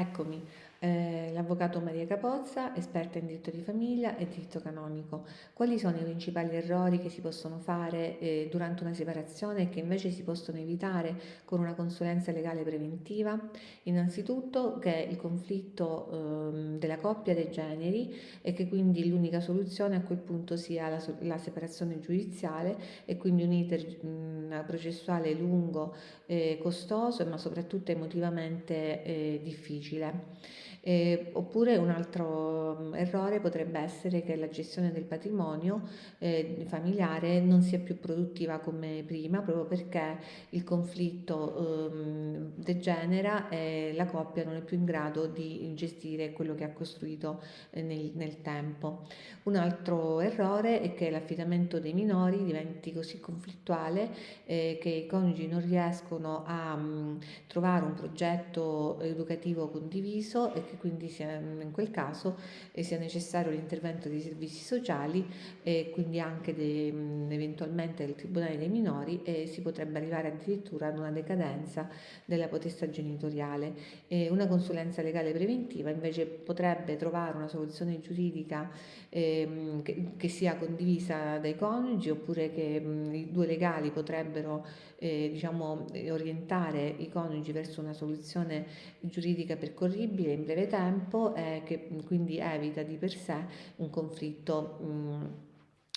Eccomi, eh, l'avvocato Maria Capozza, esperta in diritto di famiglia e diritto canonico. Quali sono i principali errori che si possono fare eh, durante una separazione e che invece si possono evitare con una consulenza legale preventiva? Innanzitutto che il conflitto eh, della coppia dei generi e che quindi l'unica soluzione a quel punto sia la, la separazione giudiziale e quindi un iter mh, processuale lungo, costoso ma soprattutto emotivamente eh, difficile. Eh, oppure un altro mm, errore potrebbe essere che la gestione del patrimonio eh, familiare non sia più produttiva come prima, proprio perché il conflitto eh, degenera e la coppia non è più in grado di gestire quello che ha costruito eh, nel, nel tempo. Un altro errore è che l'affidamento dei minori diventi così conflittuale eh, che i coniugi non riescono a mh, mm, trovare un progetto educativo condiviso e che quindi sia, in quel caso eh, sia necessario l'intervento dei servizi sociali e quindi anche de, eventualmente del Tribunale dei minori e si potrebbe arrivare addirittura ad una decadenza della potestà genitoriale. E una consulenza legale preventiva invece potrebbe trovare una soluzione giuridica eh, che, che, sia condivisa dai coniugi oppure che mh, i due legali potrebbero eh, diciamo, orientare i coniugi verso una soluzione giuridica percorribile in breve tempo e che quindi evita di per sé un conflitto mh,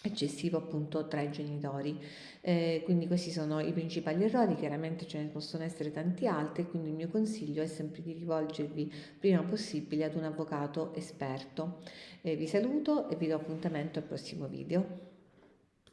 eccessivo appunto tra i genitori. Eh, quindi questi sono i principali errori, chiaramente ce ne possono essere tanti altri, quindi il mio consiglio è sempre di rivolgervi prima possibile ad un avvocato esperto. Eh, vi saluto e vi do appuntamento al prossimo video.